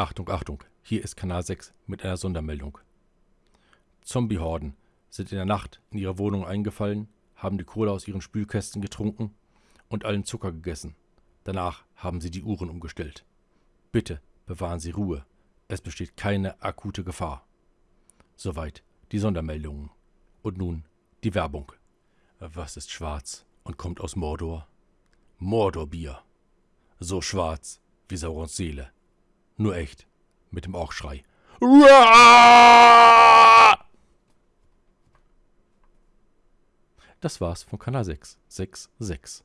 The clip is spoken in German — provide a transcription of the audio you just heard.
Achtung, Achtung, hier ist Kanal 6 mit einer Sondermeldung. Zombiehorden sind in der Nacht in ihre Wohnung eingefallen, haben die Kohle aus ihren Spülkästen getrunken und allen Zucker gegessen. Danach haben sie die Uhren umgestellt. Bitte bewahren Sie Ruhe. Es besteht keine akute Gefahr. Soweit die Sondermeldungen. Und nun die Werbung. Was ist schwarz und kommt aus Mordor? Mordorbier. So schwarz wie Saurons Seele. Nur echt. Mit dem Orkschrei. Das war's von Kanal 6. 6, 6.